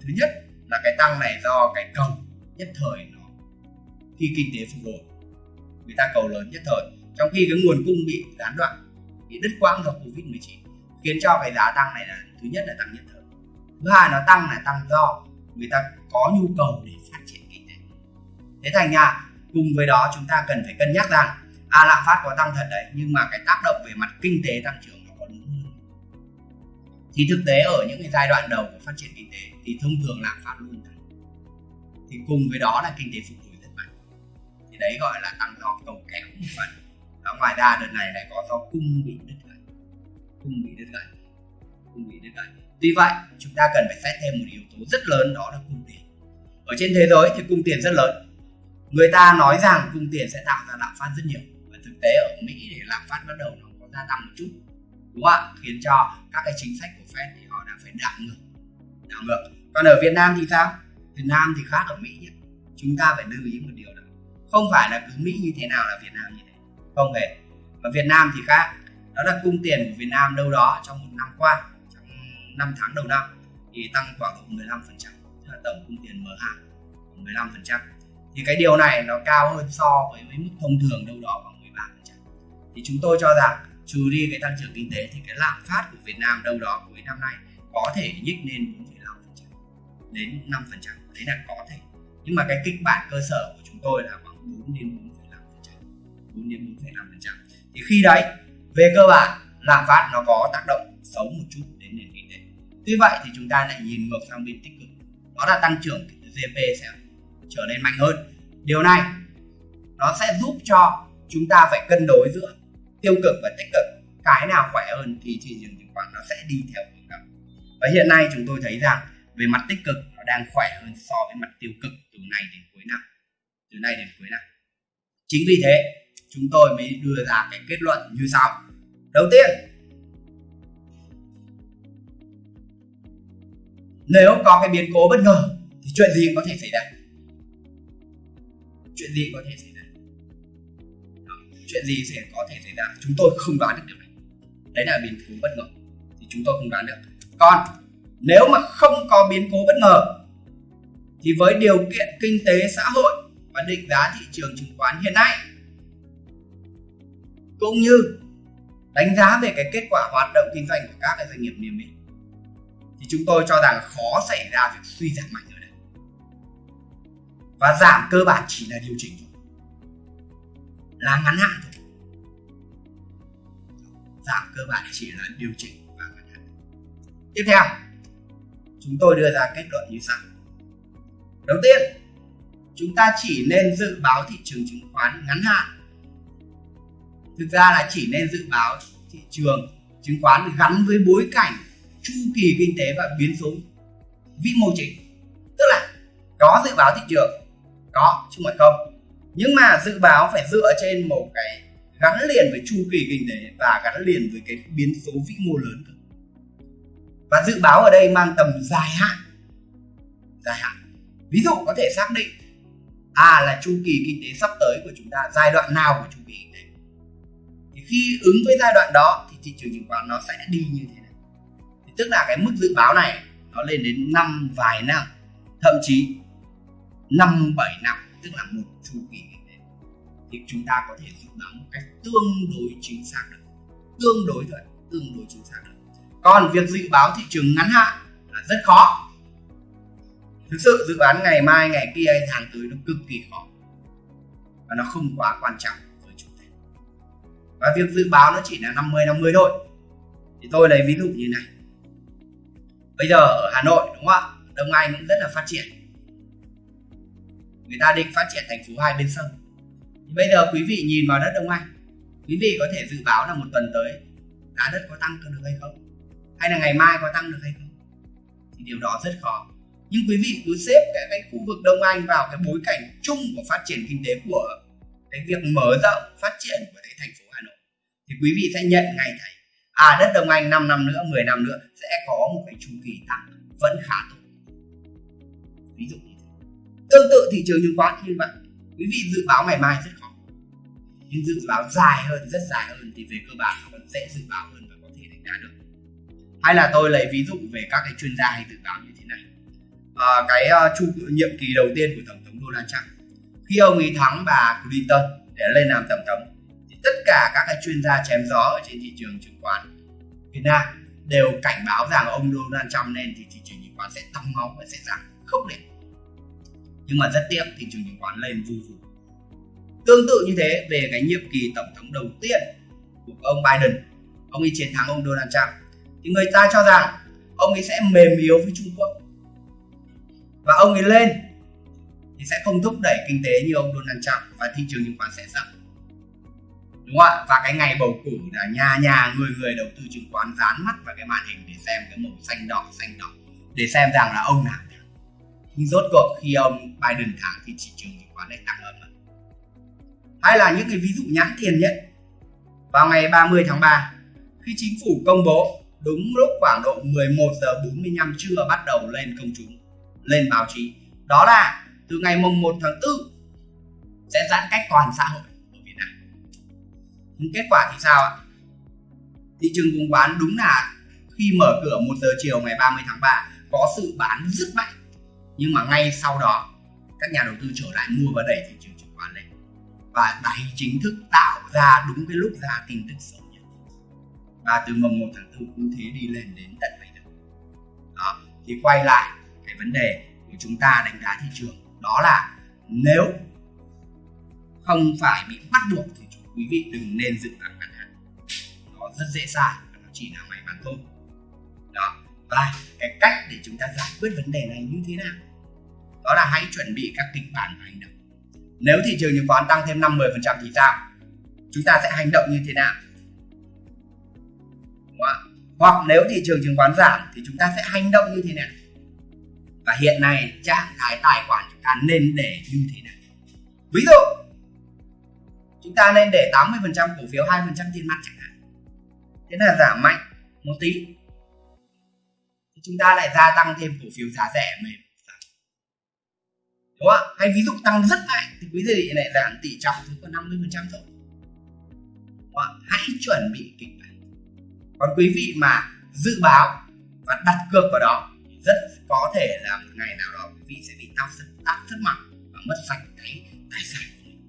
thứ nhất là cái tăng này do cái cầu nhất thời nó khi kinh tế phục hồi. Người ta cầu lớn nhất thời. Trong khi cái nguồn cung bị gián đoạn bị đứt quãng do covid 19 khiến cho cái giá tăng này là thứ nhất là tăng nhất thời. Thứ hai nó tăng là tăng do người ta có nhu cầu để phát triển kinh tế. Thế thành ra cùng với đó chúng ta cần phải cân nhắc rằng à lạm phát có tăng thật đấy nhưng mà cái tác động về mặt kinh tế tăng trưởng thì thực tế ở những cái giai đoạn đầu của phát triển kinh tế thì thông thường lạm phát luôn tăng thì cùng với đó là kinh tế phục hồi rất mạnh. Thì đấy gọi là tăng do cầu kéo một phần. Và ngoài ra đợt này lại có do cung bị đứt gãy. Cung bị đứt gãy. Cung bị đứt gãy. Tuy vậy, chúng ta cần phải xét thêm một yếu tố rất lớn, đó là cung tiền. Ở trên thế giới thì cung tiền rất lớn. Người ta nói rằng cung tiền sẽ tạo ra lạm phát rất nhiều. Và thực tế ở mỹ thì lạm phát bắt đầu nó có gia tăng một chút đúng không ạ? Khiến cho các cái chính sách của fed thì họ đã phải đảo ngược đảo ngược. Còn ở việt nam thì sao? Việt nam thì khác ở mỹ nhé. Chúng ta phải lưu ý một điều đó. Không phải là cứ mỹ như thế nào là việt nam như thế. Không hề. Và việt nam thì khác. Đó là cung tiền của việt nam đâu đó trong một năm qua trong năm tháng đầu năm thì tăng khoảng độ 15 phần trăm. Là tổng cung tiền mở hạn 15 phần trăm. Thì cái điều này nó cao hơn so với, với mức thông thường đâu đó khoảng 13 phần trăm. Thì chúng tôi cho rằng trừ đi cái tăng trưởng kinh tế thì cái lạm phát của Việt Nam đâu đó cuối năm nay có thể nhích lên 4,5% đến 5% đấy là có thể. Nhưng mà cái kịch bản cơ sở của chúng tôi là khoảng 4 đến 4,5% 4 đến 4,5% thì khi đấy về cơ bản lạm phát nó có tác động xấu một chút đến nền kinh tế. Tuy vậy thì chúng ta lại nhìn ngược sang bên tích cực. Đó là tăng trưởng GDP sẽ trở nên mạnh hơn. Điều này nó sẽ giúp cho chúng ta phải cân đối giữa tiêu cực và tích cực. Cái nào khỏe hơn thì thị trường chứng khoán nó sẽ đi theo hướng đó. Và hiện nay chúng tôi thấy rằng về mặt tích cực nó đang khỏe hơn so với mặt tiêu cực từ nay đến cuối năm. Từ nay đến cuối năm. Chính vì thế, chúng tôi mới đưa ra cái kết luận như sau. Đầu tiên, nếu có cái biến cố bất ngờ thì chuyện gì có thể xảy ra? Chuyện gì có thể xảy ra? Chuyện gì sẽ có thể xảy ra. Chúng tôi không đoán được điều này. Đấy là biến cố bất ngờ. Thì chúng tôi không đoán được. Còn nếu mà không có biến cố bất ngờ, thì với điều kiện kinh tế xã hội và định giá thị trường chứng khoán hiện nay, cũng như đánh giá về cái kết quả hoạt động kinh doanh của các cái doanh nghiệp niêm yết, thì chúng tôi cho rằng khó xảy ra việc suy giảm mạnh ở đây. Và giảm cơ bản chỉ là điều chỉnh thôi là ngắn hạn. Thôi giảm cơ bản chỉ là điều chỉnh và ngắn hạn. Tiếp theo, chúng tôi đưa ra kết luận như sau. Đầu tiên, chúng ta chỉ nên dự báo thị trường chứng khoán ngắn hạn. Thực ra là chỉ nên dự báo thị trường chứng khoán gắn với bối cảnh chu kỳ kinh tế và biến số vĩ mô chính. Tức là có dự báo thị trường, có chứ không không? Nhưng mà dự báo phải dựa trên một cái gắn liền với chu kỳ kinh tế và gắn liền với cái biến số vĩ mô lớn và dự báo ở đây mang tầm dài hạn. Dài hạn. Ví dụ có thể xác định à là chu kỳ kinh tế sắp tới của chúng ta, giai đoạn nào của chu kỳ kinh tế. Thì khi ứng với giai đoạn đó thì thị trường chứng khoán nó sẽ đi như thế này. Thì tức là cái mức dự báo này nó lên đến năm vài năm, thậm chí năm bảy năm tức là một chu kỳ kinh tế. Thì chúng ta có thể dự báo một cách tương đối chính xác được. Tương đối thôi, tương đối chính xác được. Còn việc dự báo thị trường ngắn hạn là rất khó. Thực sự, dự đoán ngày mai, ngày kia hay tháng tới nó cực kỳ khó. Và nó không quá quan trọng với chúng ta. Và việc dự báo nó chỉ là 50 50 thôi. Thì tôi lấy ví dụ như này. Bây giờ ở Hà Nội, đúng không ạ? Đông Anh cũng rất là phát triển người ta định phát triển thành phố hai bên sông. Thì bây giờ quý vị nhìn vào đất Đông Anh quý vị có thể dự báo là một tuần tới giá đất có tăng được hay không? Hay là ngày mai có tăng được hay không? Thì điều đó rất khó. Nhưng quý vị cứ xếp cái, cái khu vực Đông Anh vào cái bối cảnh chung của phát triển kinh tế của cái việc mở rộng phát triển của cái thành phố Hà Nội. Thì quý vị sẽ nhận ngay thấy à đất Đông Anh 5 năm nữa 10 năm nữa sẽ có một cái chu kỳ tăng vẫn khá tốt. Ví dụ tương tự thị trường chứng khoán như vậy. Quý vị dự báo ngày mai rất khó. Nhưng dự báo dài hơn rất dài hơn thì về cơ bản nó vẫn dễ dự báo hơn và có thể đánh giá được. Hay là tôi lấy ví dụ về các cái chuyên gia hay dự báo như thế này. À, cái uh, chu nhiệm kỳ đầu tiên của tổng thống Donald Trump. Khi ông ấy thắng bà Clinton để lên làm tổng thống thì tất cả các cái chuyên gia chém gió ở trên thị trường chứng khoán Việt Nam đều cảnh báo rằng ông Donald Trump lên thì thị trường chứng khoán sẽ tăng máu và sẽ giảm khốc liệt nhưng mà rất tiếc thị trường chứng khoán lên vù vù tương tự như thế, về cái nhiệm kỳ tổng thống đầu tiên của ông Biden, ông ấy chiến thắng ông Donald Trump, thì người ta cho rằng ông ấy sẽ mềm yếu với Trung Quốc. Và ông ấy lên thì sẽ không thúc đẩy kinh tế như ông Donald Trump và thị trường chứng khoán sẽ giảm. Đúng không ạ? Và cái ngày bầu cử là nhà nhà người người đầu tư chứng khoán dán mắt vào cái màn hình để xem cái màu xanh đỏ xanh đỏ. Để xem rằng là ông nào nhưng rốt cuộc khi ông Biden thắng thì thị trường chứng khoán lại tăng hơn hay là những cái ví dụ nhãn tiền nhất vào ngày 30 tháng 3 khi chính phủ công bố, đúng lúc khoảng độ 11 giờ 45 trưa bắt đầu lên công chúng, lên báo chí. Đó là từ ngày mùng 1 tháng 4 sẽ giãn cách toàn xã hội ở Việt Nam. Nhưng kết quả thì sao ạ? Thị trường chứng khoán đúng là khi mở cửa 1 giờ chiều ngày 30 tháng 3 có sự bán rất mạnh nhưng mà ngay sau đó, các nhà đầu tư trở lại mua và đẩy thị trường chứng khoán lên. Và đáy chính thức tạo ra đúng cái lúc ra tin tức xấu nhất. Và từ mùng 1 tháng 4 cứ thế đi lên đến tận bây giờ. Đó, thì quay lại cái vấn đề của chúng ta đánh giá thị trường. Đó là nếu không phải bị bắt buộc thì quý vị đừng nên dự đoán ngắn hạn. Nó rất dễ sai, nó chỉ là may mắn thôi. Đó, và cái cách để chúng ta giải quyết vấn đề này như thế nào? Đó là hãy chuẩn bị các kịch bản và hành động. Nếu thị trường chứng khoán tăng thêm 50% thì sao? Chúng ta sẽ hành động như thế nào? Hoặc nếu thị trường chứng khoán giảm thì chúng ta sẽ hành động như thế nào? Và hiện nay trạng thái tài khoản chúng ta nên để như thế nào? Ví dụ, chúng ta nên để 80% cổ phiếu 2% tiền mặt chẳng hạn. Thế là giảm mạnh một tí. Thì chúng ta lại gia tăng thêm cổ phiếu giá rẻ mềm đúng không hay ví dụ tăng rất mạnh thì quý vị lại giảm tỷ trọng xuống còn 50 phần trăm thôi. Hãy chuẩn bị kịch bản. Còn quý vị mà dự báo và đặt cược vào đó thì rất có thể là một ngày nào đó quý vị sẽ bị tao rất tác rất mạnh và mất sạch cái tài sản của mình.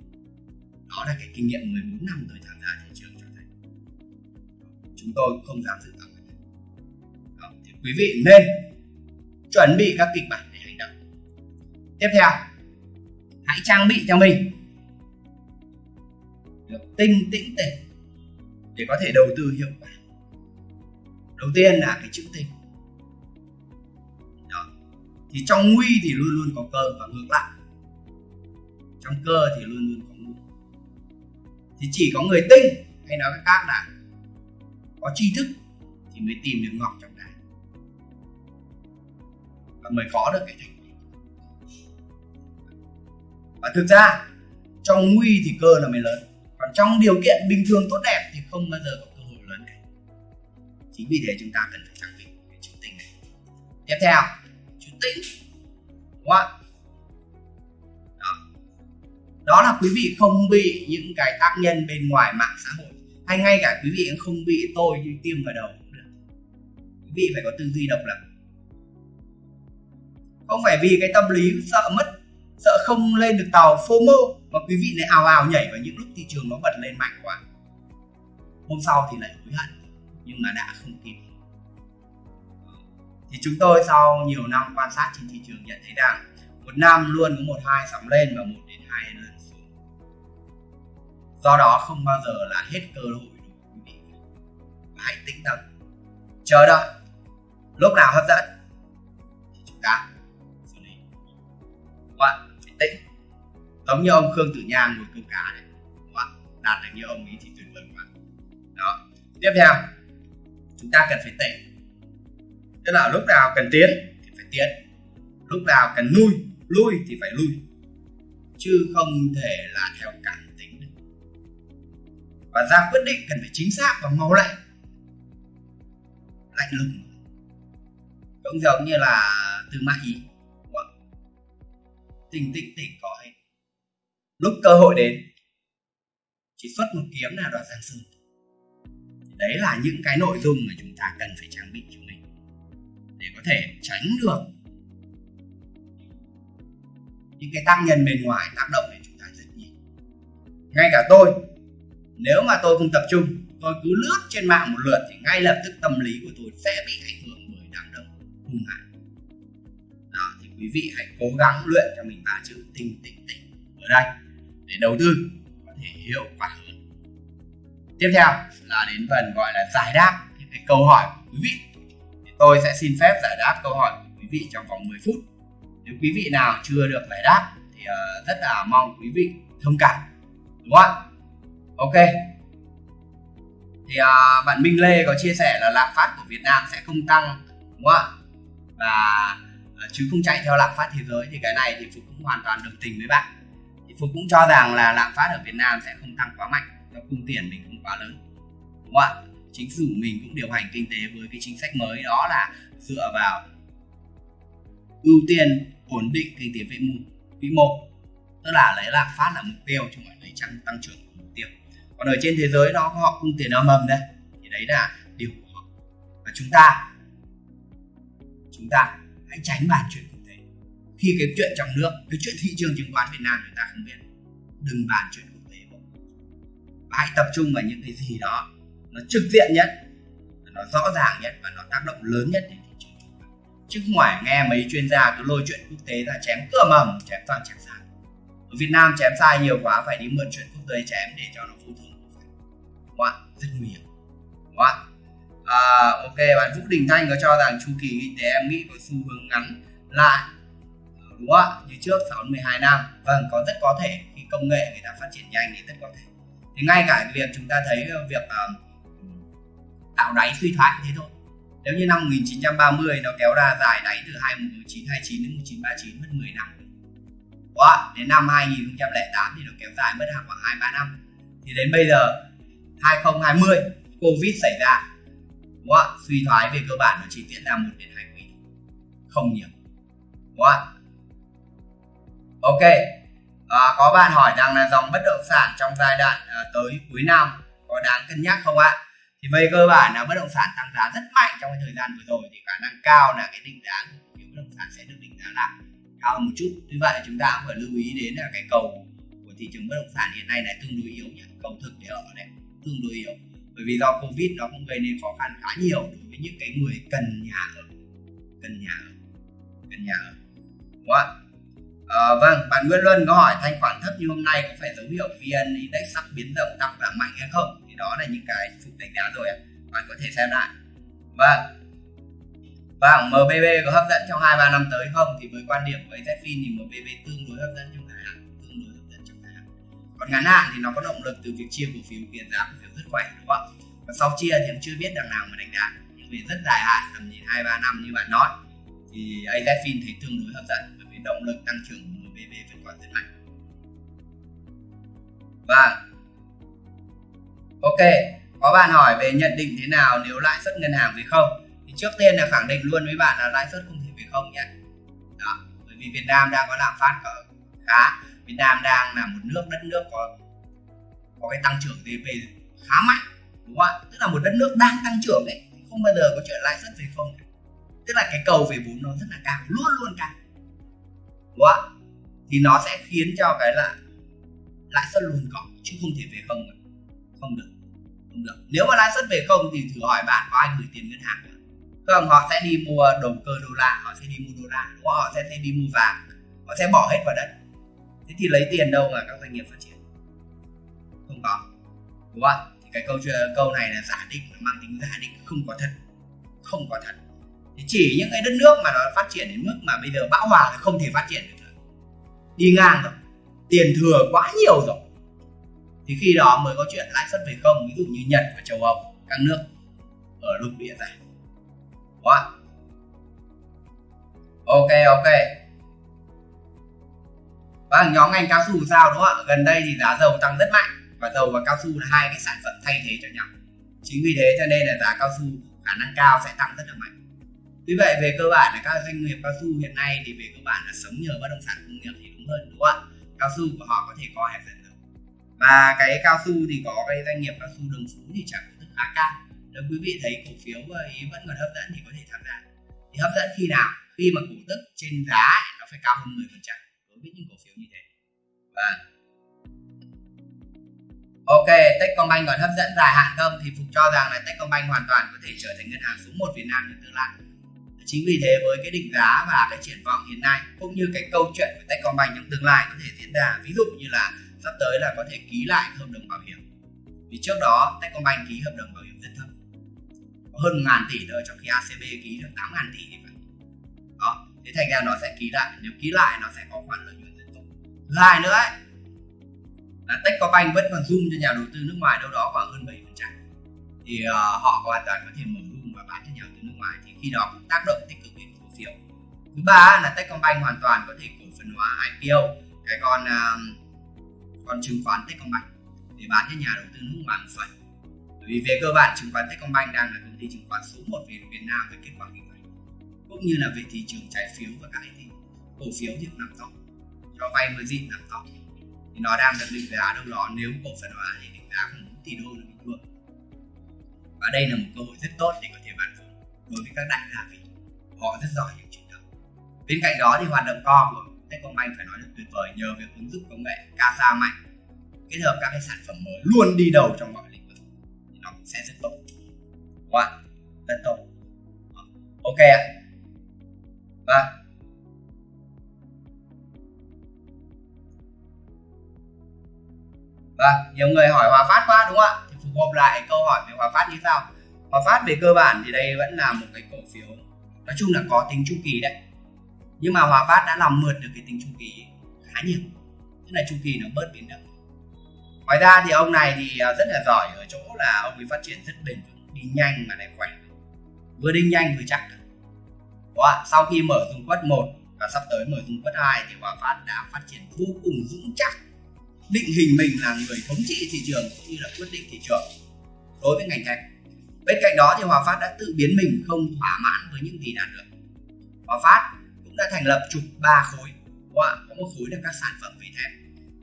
Đó là cái kinh nghiệm 14 năm tôi tham gia thị trường cho thấy. Chúng tôi không dám dự báo đó, thì quý vị nên chuẩn bị các kịch bản tiếp theo, hãy trang bị cho mình được tinh tĩnh tỉnh để có thể đầu tư hiệu quả. Đầu tiên là cái chữ tinh. Đó. thì trong nguy thì luôn luôn có cơ và ngược lại. Trong cơ thì luôn luôn có nguy thì chỉ có người tinh hay nói cách khác là có tri thức thì mới tìm được ngọc trong đá. Và mới có được cái thành và thực ra, trong nguy thì cơ là mới lớn. Còn trong điều kiện bình thường tốt đẹp thì không bao giờ có cơ hội lớn cả. Chính vì thế chúng ta cần phải trang bị cái chữ tinh này. Tiếp theo, chữ tĩnh. Đúng không đó. đó là quý vị không bị những cái tác nhân bên ngoài mạng xã hội, hay ngay cả quý vị cũng không bị tôi như tiêm vào đầu cũng được. Quý vị phải có tư duy độc lập. Không phải vì cái tâm lý sợ mất sợ không lên được tàu FOMO mà quý vị lại ào ào nhảy vào những lúc thị trường nó bật lên mạnh quá. Hôm sau thì lại hối hận, nhưng mà đã không kịp. Thì chúng tôi sau nhiều năm quan sát trên thị trường nhận thấy rằng một năm luôn có một hai sóng lên và một đến hai lần xuống. Do đó không bao giờ là hết cơ hội đối với quý vị. Và hãy tĩnh tâm, chờ đợi. Lúc nào hấp dẫn, thì chúng ta xử lý What? Tĩnh. Giống như ông khương tử nha ngồi câu cá này đạt được như ông ấy thì tuyệt vời quá. Đó. Tiếp theo, chúng ta cần phải tỉnh tức là lúc nào cần tiến thì phải tiến. Lúc nào cần lui lui thì phải lui. Chứ không thể là theo cảm tính được. Và ra quyết định cần phải chính xác và mau lẹ. Lạnh lùng. Cũng giống như là từ mã ý tinh tinh tỉnh có hết lúc cơ hội đến, chỉ xuất một kiếm là đoạt giang sơn. Đấy là những cái nội dung mà chúng ta cần phải trang bị cho mình để có thể tránh được những cái tác nhân bên ngoài tác động đến chúng ta rất nhiều. Ngay cả tôi, nếu mà tôi không tập trung, tôi cứ lướt trên mạng một lượt thì ngay lập tức tâm lý của tôi sẽ bị ảnh hưởng bởi đám đông, hung hãn quý vị hãy cố gắng luyện cho mình ba chữ tinh tỉnh tỉnh ở đây để đầu tư có thể hiệu quả hơn. Tiếp theo là đến phần gọi là giải đáp những cái câu hỏi của quý vị. Thì tôi sẽ xin phép giải đáp câu hỏi của quý vị trong vòng 10 phút. Nếu quý vị nào chưa được giải đáp thì uh, rất là mong quý vị thông cảm đúng không ạ? Ok. Thì uh, bạn Minh Lê có chia sẻ là lạm phát của Việt Nam sẽ không tăng đúng không ạ? Và Ờ, chứ không chạy theo lạm phát thế giới thì cái này thì Phục cũng hoàn toàn đồng tình với bạn. Thì Phục cũng cho rằng là lạm phát ở Việt Nam sẽ không tăng quá mạnh, do cung tiền mình không quá lớn, đúng không ạ? Chính phủ mình cũng điều hành kinh tế với cái chính sách mới đó là dựa vào ưu tiên ổn định kinh tế vĩ mô vĩ mô. Tức là lấy lạm phát là mục tiêu chứ không phải lấy tăng tăng trưởng là mục tiêu. Còn ở trên thế giới nó họ cung tiền âm mầm đây, thì đấy là điều của họ. Và chúng ta chúng ta hãy tránh bàn chuyện quốc tế. Khi cái chuyện trong nước, cái chuyện thị trường chứng khoán Việt Nam chúng ta không biết, đừng bàn chuyện quốc tế và hãy tập trung vào những cái gì đó nó trực diện nhất, nó rõ ràng nhất và nó tác động lớn nhất đến thị trường chứ không phải nghe mấy chuyên gia cứ lôi chuyện quốc tế ra chém cửa mầm, chém toàn chém sai ở Việt Nam chém sai nhiều quá, phải đi mượn chuyện quốc tế chém để cho nó phụ thuộc. Đúng không rất nguy hiểm. Đúng không à, ok bạn Vũ Đình Thanh có cho rằng chu kỳ kinh tế em nghĩ có xu hướng ngắn lại đúng không ạ? Như trước 6 12 năm. Vâng có rất có thể khi công nghệ người ta phát triển nhanh thì rất có thể. Thì ngay cả việc chúng ta thấy việc uh, tạo đáy suy thoái thế thôi. Nếu như năm 1930 nó kéo ra dài đáy từ 1929 đến 1939 mất 10 năm. Quá, đến năm 2008 thì nó kéo dài mất khoảng 2 3 năm. Thì đến bây giờ 2020 Covid xảy ra đúng không? suy thoái về cơ bản nó chỉ diễn ra một đến hai quý không nhiều. Đúng không? ok. À, có bạn hỏi rằng là dòng bất động sản trong giai đoạn à, tới cuối năm có đáng cân nhắc không ạ? Thì về cơ bản là bất động sản tăng giá rất mạnh trong cái thời gian vừa rồi thì khả năng cao là cái định giá của bất động sản sẽ được định giá lại. Cao hơn một chút. Tuy vậy chúng ta cũng phải lưu ý đến là cái cầu của thị trường bất động sản hiện nay là tương đối yếu nhỉ? Cầu thực để ở đấy tương đối yếu bởi vì do covid nó cũng gây nên khó khăn khá nhiều đối với những cái người cần nhà ở cần nhà ở cần nhà ở đúng không ạ À, vâng, bạn Nguyên Luân có hỏi thanh khoản thấp như hôm nay có phải dấu hiệu VN Index sắp biến động tăng giảm mạnh hay không? Thì đó là những cái phục đánh giá rồi bạn có thể xem lại. Vâng. Vâng, MBB có hấp dẫn trong 2 3 năm tới không? Thì với quan điểm với Zfin thì MBB tương đối hấp dẫn trong còn ngắn hạn thì nó có động lực từ việc chia cổ phiếu khiến giá cổ phiếu rất khỏe đúng không? Và sau chia thì em chưa biết đằng nào mà đánh giá. Nhưng về rất dài hạn tầm nhìn 2 3 năm như bạn nói thì AZFIN thấy tương đối hấp dẫn bởi vì động lực tăng trưởng của MBB vẫn còn rất mạnh. Và ok, có bạn hỏi về nhận định thế nào nếu lãi suất ngân hàng về không? Thì trước tiên là khẳng định luôn với bạn là lãi suất không thể về không nhé. Đó, bởi vì Việt Nam đang có lạm phát ở khá, Việt Nam đang là một nước đất nước có có cái tăng trưởng GDP khá mạnh, đúng không ạ? Tức là một đất nước đang tăng trưởng đấy, không bao giờ có chuyện lãi suất về không. Tức là cái cầu về vốn nó rất là cao, luôn luôn cao đúng không ạ thì nó sẽ khiến cho cái là lãi suất luôn có chứ không thể về không được không được không được nếu mà lãi suất về không thì thử hỏi bạn có ai gửi tiền ngân hàng không họ sẽ đi mua đồng cơ đô la họ sẽ đi mua đô la đúng không? họ sẽ đi mua vàng họ sẽ bỏ hết vào đất thế thì lấy tiền đâu mà các doanh nghiệp phát triển? Không có. Đúng không? Thì cái câu câu này là giả định mang tính giả định, không có thật. Không có thật. Thì chỉ những cái đất nước mà nó phát triển đến mức mà bây giờ bão hòa là không thể phát triển được nữa. Đi ngang rồi tiền thừa quá nhiều rồi. Thì khi đó mới có chuyện lãi suất về không, ví dụ như nhật và châu âu, các nước ở lục địa này. Quá ok ok và nhóm ngành cao su sao đúng không ạ gần đây thì giá dầu tăng rất mạnh và dầu và cao su là hai cái sản phẩm thay thế cho nhau chính vì thế cho nên là giá cao su khả năng cao sẽ tăng rất là mạnh Tuy vậy, về cơ bản là các doanh nghiệp cao su hiện nay thì về cơ bản là sống nhờ bất động sản công nghiệp thì đúng hơn, đúng không ạ? Cao su của họ có thể có hẹp dần được. Và cái cao su thì có cái doanh nghiệp cao su đường phú thì trả cổ tức khá cao. Nếu quý vị thấy cổ phiếu ý vẫn còn hấp dẫn thì có thể tham gia. Thì hấp dẫn khi nào? Khi mà cổ tức trên giá nó phải cao hơn 10% đối với những cổ và Ok, Techcombank còn hấp dẫn dài hạn không thì Phục cho rằng là Techcombank hoàn toàn có thể trở thành ngân hàng số 1 Việt Nam trong tương lai. Chính vì thế với cái định giá và cái triển vọng hiện nay cũng như cái câu chuyện của Techcombank trong tương lai có thể diễn ra ví dụ như là sắp tới là có thể ký lại hợp đồng bảo hiểm. Vì trước đó Techcombank ký hợp đồng bảo hiểm rất thấp. Có hơn 1 ngàn tỷ thôi trong khi ACB ký được 8 ngàn tỷ thì phải. Đó, thế thành ra nó sẽ ký lại. Nếu ký lại nó sẽ có khoản lợi nhuận. Thứ hai nữa ấy, là Techcombank vẫn còn zoom cho nhà đầu tư nước ngoài đâu đó khoảng hơn 7% thì uh, họ hoàn toàn có thể mở room và bán cho nhà đầu tư nước ngoài. Thì khi đó cũng tác động tích cực đến cổ phiếu. Thứ ba là Techcombank hoàn toàn có thể cổ phần hóa IPO cái con uh, con chứng khoán Techcombank để bán cho nhà đầu tư nước ngoài một phần. Bởi vì về cơ bản chứng khoán Techcombank đang là công ty chứng khoán số 1 về Việt Nam về kết quả kinh doanh cũng như là về thị trường trái phiếu và các cái cổ phiếu thì nằm top cho vay mới gì nằm top thì nó đang được định giá đâu đó nếu cổ phần hóa thì định giá khoảng 4 tỷ đô là bình thường. Và đây là một cơ hội rất tốt để có thể bán vốn đối với các đại gia vì họ rất giỏi những chuyện đó bên cạnh đó thì hoạt động co của Techcombank phải nói là tuyệt vời nhờ việc ứng dụng công nghệ CASA mạnh kết hợp các cái sản phẩm mới luôn đi đầu trong mọi lĩnh vực. Thì nó cũng sẽ rất tốt. Wow, rất tốt. Ờ, ok ạ. Vâng. Và nhiều người hỏi Hòa Phát quá đúng không ạ? Thì phục hợp lại câu hỏi về Hòa Phát như sau Hòa Phát về cơ bản thì đây vẫn là một cái cổ phiếu nói chung là có tính chu kỳ đấy. Nhưng mà Hòa Phát đã làm mượt được cái tính chu kỳ khá nhiều. Tức là chu kỳ nó bớt biến động. Ngoài ra thì ông này thì à, rất là giỏi ở chỗ là ông ấy phát triển rất bền vững, đi nhanh mà lại khỏe. Vừa đi nhanh vừa chắc. Đó, sau khi mở dung quất 1 và sắp tới mở dung quất 2 thì Hòa Phát đã phát triển vô cùng vững chắc định hình mình là người thống trị thị trường cũng như là quyết định thị trường đối với ngành thép bên cạnh đó thì Hòa Phát đã tự biến mình không thỏa mãn với những gì đạt được. Hòa Phát cũng đã thành lập trục ba khối. Có một khối là các sản phẩm về thép.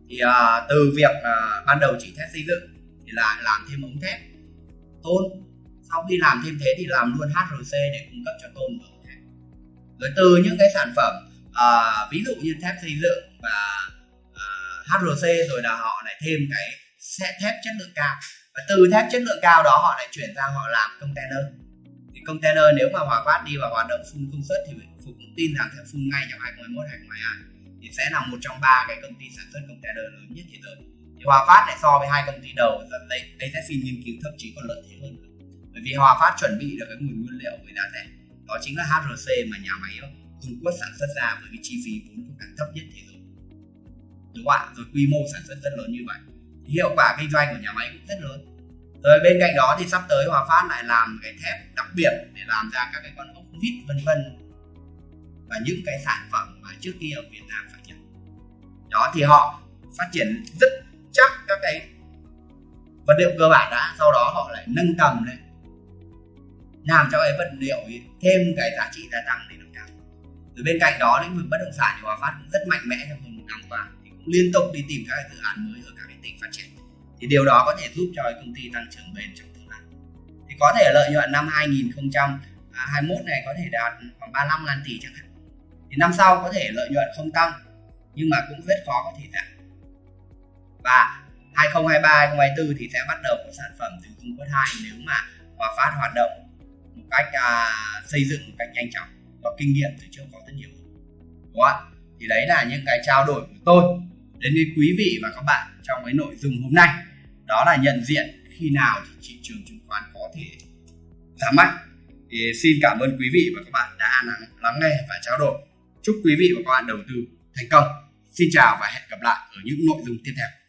Thì uh, từ việc uh, ban đầu chỉ thép xây dựng thì lại làm thêm ống thép tôn. Sau khi làm thêm thế thì làm luôn HRC để cung cấp cho tôn và ống thép. Rồi từ những cái sản phẩm uh, ví dụ như thép xây dựng và HRC rồi là họ lại thêm cái thép chất lượng cao. Và từ thép chất lượng cao đó họ lại chuyển sang họ làm container. Thì container nếu mà Hòa Phát đi vào hoạt động full công suất thì Phục cũng tin rằng sẽ full ngay trong 2021 2022 thì sẽ là một trong ba cái công ty sản xuất container lớn nhất thế giới. Thì Hòa Phát lại so với hai công ty đầu dẫn đây đây sẽ xin nghiên cứu thậm chí còn lợi thế hơn bởi vì Hòa Phát chuẩn bị được cái nguồn nguyên liệu với giá rẻ. Đó chính là HRC mà nhà máy ờ, Trung Quốc sản xuất ra với cái chi phí vốn cũng càng thấp nhất thế giới đúng không ạ rồi quy mô sản xuất rất lớn như vậy. Hiệu quả kinh doanh của nhà máy cũng rất lớn. Rồi bên cạnh đó thì sắp tới Hòa Phát lại làm cái thép đặc biệt để làm ra các cái con ốc vít, vân vân. Và những cái sản phẩm mà trước kia ở Việt Nam phải nhập đó, thì họ phát triển rất chắc các cái vật liệu cơ bản đã, sau đó họ lại nâng tầm lên. Làm cho cái vật liệu ấy thêm cái giá trị gia tăng để nó cao. Rồi bên cạnh đó, lĩnh vực bất động sản thì Hòa Phát cũng rất mạnh mẽ trong hơn một năm qua liên tục đi tìm các dự án mới ở các cái tỉnh phát triển. Thì điều đó có thể giúp cho công ty tăng trưởng bền trong tương lai. Thì có thể lợi nhuận năm 2021 này có thể đạt khoảng 35 ngàn tỷ chẳng hạn. Thì năm sau có thể lợi nhuận không tăng nhưng mà cũng rất khó có thể đạt. Và 2023 2024 thì sẽ bắt đầu có sản phẩm từ Trung Quốc 2 nếu mà Hòa Phát hoạt động một cách à, xây dựng một cách nhanh chóng có kinh nghiệm từ trước có rất nhiều. Đúng không? thì đấy là những cái trao đổi của tôi đến với quý vị và các bạn trong cái nội dung hôm nay. Đó là nhận diện khi nào thì thị trường chứng khoán có thể giảm mạnh. Thì xin cảm ơn quý vị và các bạn đã lắng nghe và trao đổi. Chúc quý vị và các bạn đầu tư thành công. Xin chào và hẹn gặp lại ở những nội dung tiếp theo.